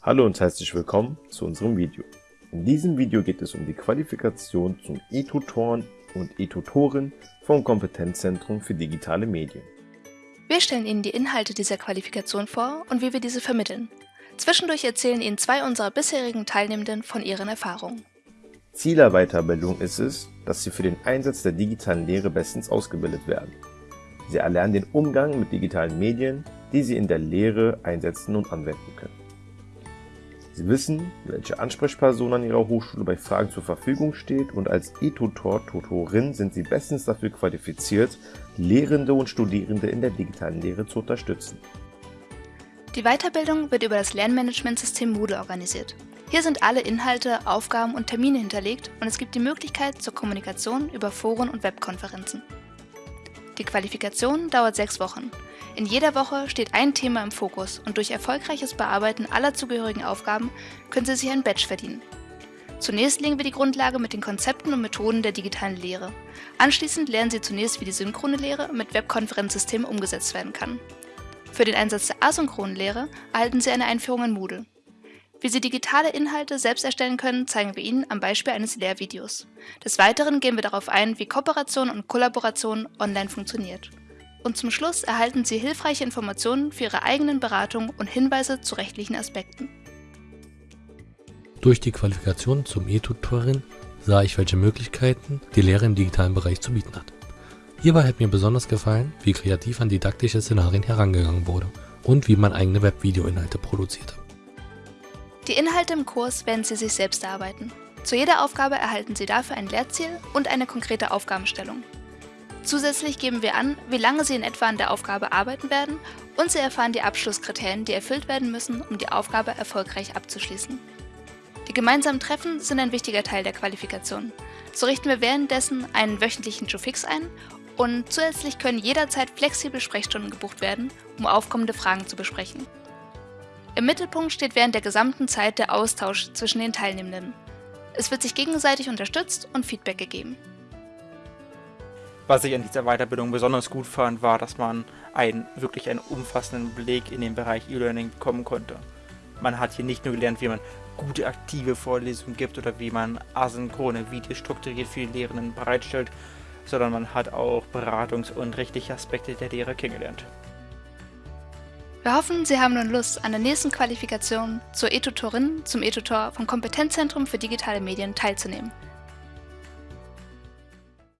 Hallo und herzlich willkommen zu unserem Video. In diesem Video geht es um die Qualifikation zum E-Tutoren und E-Tutorin vom Kompetenzzentrum für digitale Medien. Wir stellen Ihnen die Inhalte dieser Qualifikation vor und wie wir diese vermitteln. Zwischendurch erzählen Ihnen zwei unserer bisherigen Teilnehmenden von ihren Erfahrungen. Ziel der Weiterbildung ist es, dass Sie für den Einsatz der digitalen Lehre bestens ausgebildet werden. Sie erlernen den Umgang mit digitalen Medien, die Sie in der Lehre einsetzen und anwenden können. Sie wissen, welche Ansprechperson an Ihrer Hochschule bei Fragen zur Verfügung steht und als E-Tutor, Tutorin sind Sie bestens dafür qualifiziert, Lehrende und Studierende in der digitalen Lehre zu unterstützen. Die Weiterbildung wird über das Lernmanagementsystem Moodle organisiert. Hier sind alle Inhalte, Aufgaben und Termine hinterlegt und es gibt die Möglichkeit zur Kommunikation über Foren und Webkonferenzen. Die Qualifikation dauert sechs Wochen. In jeder Woche steht ein Thema im Fokus und durch erfolgreiches Bearbeiten aller zugehörigen Aufgaben können Sie sich ein Badge verdienen. Zunächst legen wir die Grundlage mit den Konzepten und Methoden der digitalen Lehre. Anschließend lernen Sie zunächst, wie die synchrone Lehre mit Webkonferenzsystemen umgesetzt werden kann. Für den Einsatz der asynchronen Lehre erhalten Sie eine Einführung in Moodle. Wie Sie digitale Inhalte selbst erstellen können, zeigen wir Ihnen am Beispiel eines Lehrvideos. Des Weiteren gehen wir darauf ein, wie Kooperation und Kollaboration online funktioniert. Und zum Schluss erhalten Sie hilfreiche Informationen für Ihre eigenen Beratungen und Hinweise zu rechtlichen Aspekten. Durch die Qualifikation zum E-Tutorin sah ich, welche Möglichkeiten die Lehre im digitalen Bereich zu bieten hat. Hierbei hat mir besonders gefallen, wie kreativ an didaktische Szenarien herangegangen wurde und wie man eigene Webvideoinhalte produzierte. Die Inhalte im Kurs werden Sie sich selbst erarbeiten. Zu jeder Aufgabe erhalten Sie dafür ein Lehrziel und eine konkrete Aufgabenstellung. Zusätzlich geben wir an, wie lange Sie in etwa an der Aufgabe arbeiten werden und Sie erfahren die Abschlusskriterien, die erfüllt werden müssen, um die Aufgabe erfolgreich abzuschließen. Die gemeinsamen Treffen sind ein wichtiger Teil der Qualifikation. So richten wir währenddessen einen wöchentlichen Jofix ein und zusätzlich können jederzeit flexible Sprechstunden gebucht werden, um aufkommende Fragen zu besprechen. Im Mittelpunkt steht während der gesamten Zeit der Austausch zwischen den Teilnehmenden. Es wird sich gegenseitig unterstützt und Feedback gegeben. Was ich an dieser Weiterbildung besonders gut fand, war, dass man einen wirklich einen umfassenden Blick in den Bereich E-Learning bekommen konnte. Man hat hier nicht nur gelernt, wie man gute aktive Vorlesungen gibt oder wie man asynchrone Videos strukturiert für die Lehrenden bereitstellt, sondern man hat auch Beratungs- und rechtliche Aspekte der Lehre kennengelernt. Wir hoffen, Sie haben nun Lust, an der nächsten Qualifikation zur E-Tutorin zum E-Tutor vom Kompetenzzentrum für digitale Medien teilzunehmen.